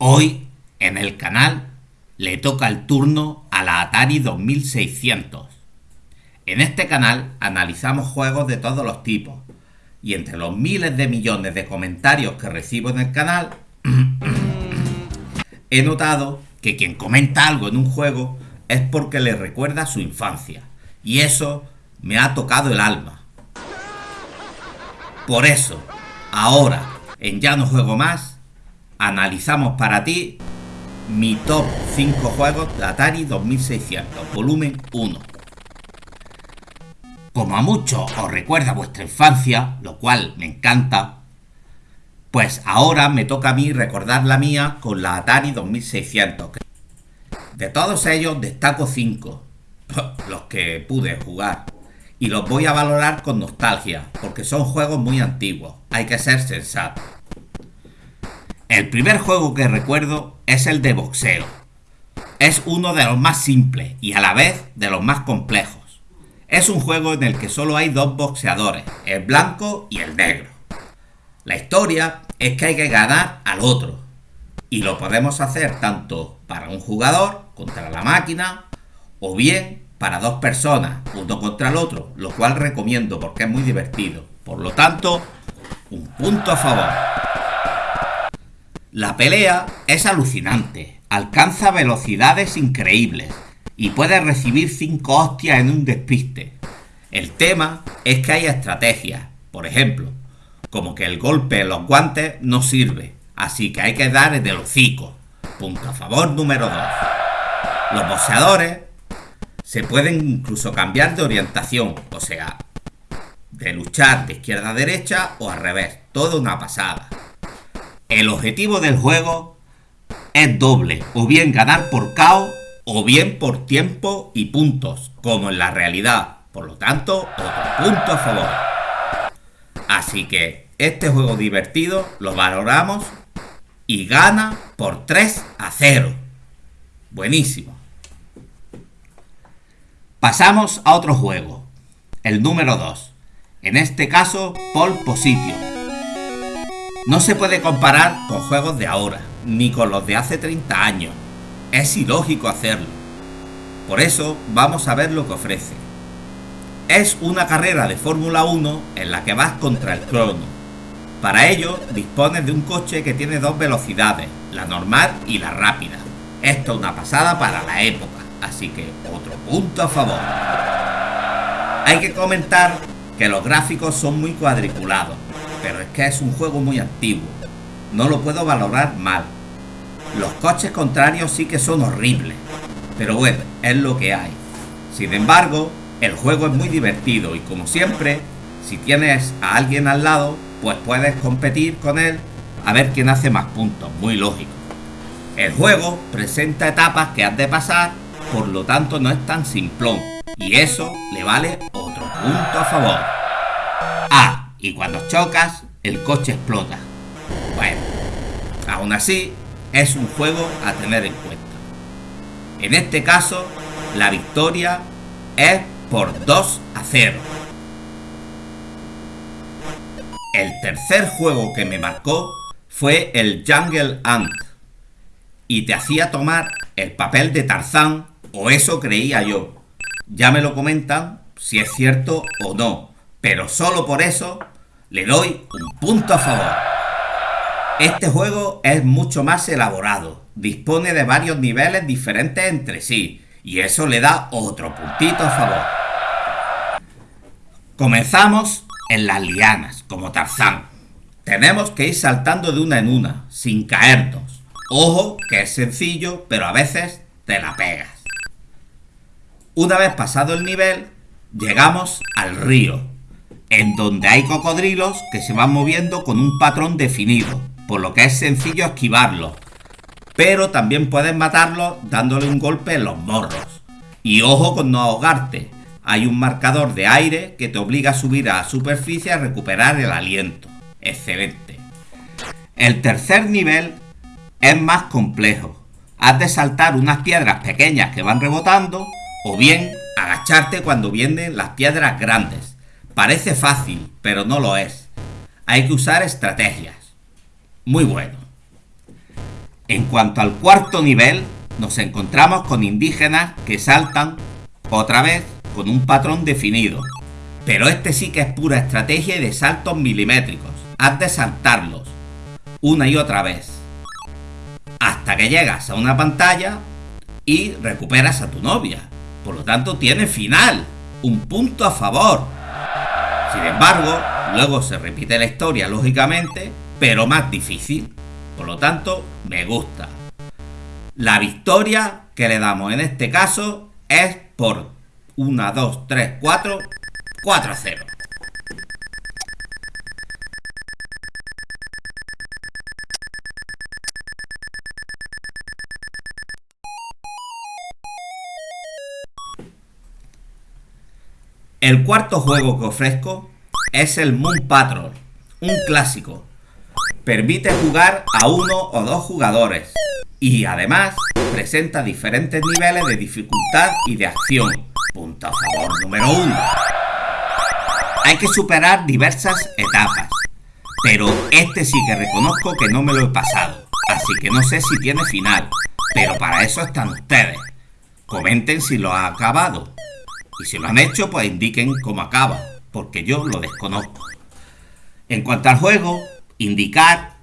Hoy, en el canal, le toca el turno a la Atari 2600. En este canal analizamos juegos de todos los tipos, y entre los miles de millones de comentarios que recibo en el canal, he notado que quien comenta algo en un juego es porque le recuerda su infancia, y eso me ha tocado el alma. Por eso, ahora, en Ya no juego más, analizamos para ti mi top 5 juegos de Atari 2600, volumen 1. Como a muchos os recuerda vuestra infancia, lo cual me encanta, pues ahora me toca a mí recordar la mía con la Atari 2600. De todos ellos destaco 5, los que pude jugar, y los voy a valorar con nostalgia, porque son juegos muy antiguos, hay que ser sensato. El primer juego que recuerdo es el de boxeo. Es uno de los más simples y a la vez de los más complejos. Es un juego en el que solo hay dos boxeadores, el blanco y el negro. La historia es que hay que ganar al otro. Y lo podemos hacer tanto para un jugador contra la máquina o bien para dos personas, uno contra el otro, lo cual recomiendo porque es muy divertido. Por lo tanto, un punto a favor. La pelea es alucinante, alcanza velocidades increíbles y puede recibir 5 hostias en un despiste. El tema es que hay estrategias, por ejemplo, como que el golpe en los guantes no sirve, así que hay que dar el hocico. Punto a favor número 2. Los boxeadores se pueden incluso cambiar de orientación, o sea, de luchar de izquierda a derecha o al revés, toda una pasada. El objetivo del juego es doble, o bien ganar por KO o bien por tiempo y puntos, como en la realidad. Por lo tanto, otro punto a favor. Así que este juego divertido lo valoramos y gana por 3 a 0. Buenísimo. Pasamos a otro juego, el número 2. En este caso, Pole Position no se puede comparar con juegos de ahora, ni con los de hace 30 años. Es ilógico hacerlo. Por eso vamos a ver lo que ofrece. Es una carrera de Fórmula 1 en la que vas contra el crono. Para ello dispones de un coche que tiene dos velocidades, la normal y la rápida. Esto es una pasada para la época, así que otro punto a favor. Hay que comentar que los gráficos son muy cuadriculados, pero es que es un juego muy antiguo. No lo puedo valorar mal. Los coches contrarios sí que son horribles, pero bueno, es lo que hay. Sin embargo, el juego es muy divertido y como siempre, si tienes a alguien al lado, pues puedes competir con él a ver quién hace más puntos, muy lógico. El juego presenta etapas que has de pasar, por lo tanto no es tan simplón, y eso le vale otro punto a favor. Y cuando chocas, el coche explota. Bueno, aún así, es un juego a tener en cuenta. En este caso, la victoria es por 2 a 0. El tercer juego que me marcó fue el Jungle Ant y te hacía tomar el papel de Tarzán, o eso creía yo. Ya me lo comentan si es cierto o no, pero solo por eso le doy un punto a favor. Este juego es mucho más elaborado, dispone de varios niveles diferentes entre sí, y eso le da otro puntito a favor. Comenzamos en las lianas, como Tarzán. Tenemos que ir saltando de una en una, sin caernos. Ojo que es sencillo, pero a veces te la pegas. Una vez pasado el nivel, llegamos al río, en donde hay cocodrilos que se van moviendo con un patrón definido, por lo que es sencillo esquivarlos. Pero también puedes matarlos dándole un golpe en los morros. Y ojo con no ahogarte, hay un marcador de aire que te obliga a subir a la superficie a recuperar el aliento. Excelente. El tercer nivel es más complejo. Has de saltar unas piedras pequeñas que van rebotando o bien agacharte cuando vienen las piedras grandes Parece fácil, pero no lo es. Hay que usar estrategias. Muy bueno. En cuanto al cuarto nivel, nos encontramos con indígenas que saltan otra vez con un patrón definido. Pero este sí que es pura estrategia de saltos milimétricos. Has de saltarlos una y otra vez. Hasta que llegas a una pantalla y recuperas a tu novia. Por lo tanto, tiene final. Un punto a favor. Sin embargo, luego se repite la historia, lógicamente, pero más difícil. Por lo tanto, me gusta. La victoria que le damos en este caso es por 1, 2, 3, 4, 4 a 0. El cuarto juego que ofrezco es el Moon Patrol, un clásico. Permite jugar a uno o dos jugadores y además presenta diferentes niveles de dificultad y de acción. Punto a favor número uno. Hay que superar diversas etapas, pero este sí que reconozco que no me lo he pasado, así que no sé si tiene final, pero para eso están ustedes. Comenten si lo ha acabado. Y si lo han hecho, pues indiquen cómo acaba, porque yo lo desconozco. En cuanto al juego, indicar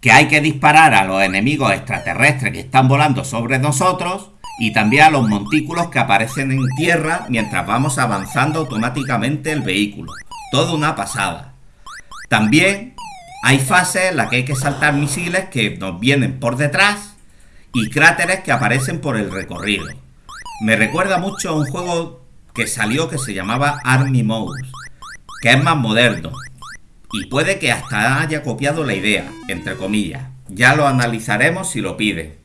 que hay que disparar a los enemigos extraterrestres que están volando sobre nosotros y también a los montículos que aparecen en tierra mientras vamos avanzando automáticamente el vehículo. Todo una pasada. También hay fases en las que hay que saltar misiles que nos vienen por detrás y cráteres que aparecen por el recorrido. Me recuerda mucho a un juego que salió que se llamaba Army Mode, que es más moderno. Y puede que hasta haya copiado la idea, entre comillas. Ya lo analizaremos si lo pide.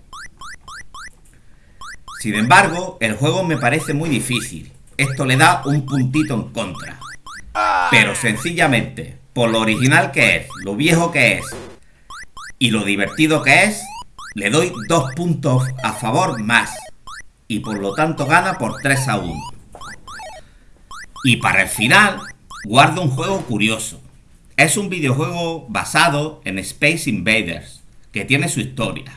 Sin embargo, el juego me parece muy difícil. Esto le da un puntito en contra. Pero sencillamente, por lo original que es, lo viejo que es y lo divertido que es, le doy dos puntos a favor más. Y por lo tanto gana por 3 a 1. Y para el final, guardo un juego curioso. Es un videojuego basado en Space Invaders, que tiene su historia.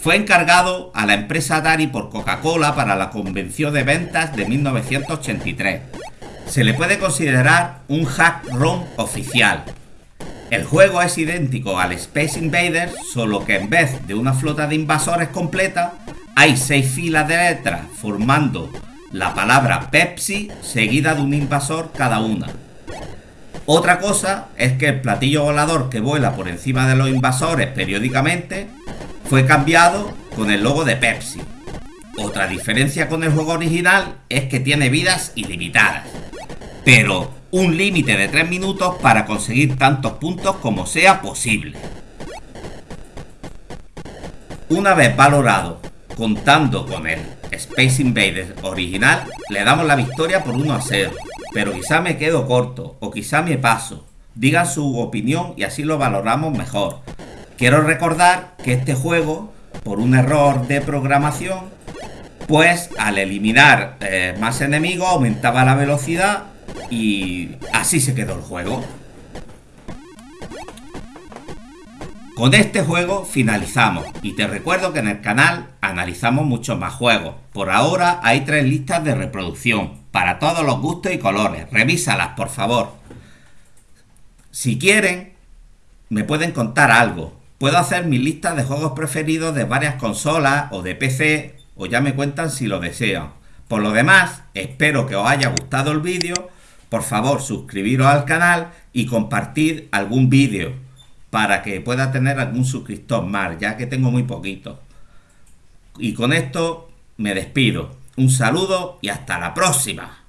Fue encargado a la empresa Atari por Coca-Cola para la convención de ventas de 1983. Se le puede considerar un hack ROM oficial. El juego es idéntico al Space Invaders, solo que en vez de una flota de invasores completa, hay seis filas de letras formando la palabra Pepsi seguida de un invasor cada una. Otra cosa es que el platillo volador que vuela por encima de los invasores periódicamente fue cambiado con el logo de Pepsi. Otra diferencia con el juego original es que tiene vidas ilimitadas, pero un límite de 3 minutos para conseguir tantos puntos como sea posible. Una vez valorado, contando con él Space Invaders original, le damos la victoria por 1 a 0. Pero quizá me quedo corto, o quizá me paso. Digan su opinión y así lo valoramos mejor. Quiero recordar que este juego, por un error de programación, pues al eliminar eh, más enemigos aumentaba la velocidad y así se quedó el juego. Con este juego finalizamos y te recuerdo que en el canal analizamos muchos más juegos. Por ahora hay tres listas de reproducción para todos los gustos y colores. Revísalas por favor. Si quieren, me pueden contar algo. Puedo hacer mi lista de juegos preferidos de varias consolas o de PC o ya me cuentan si lo desean. Por lo demás, espero que os haya gustado el vídeo. Por favor, suscribiros al canal y compartir algún vídeo para que pueda tener algún suscriptor más, ya que tengo muy poquito. Y con esto me despido. Un saludo y hasta la próxima.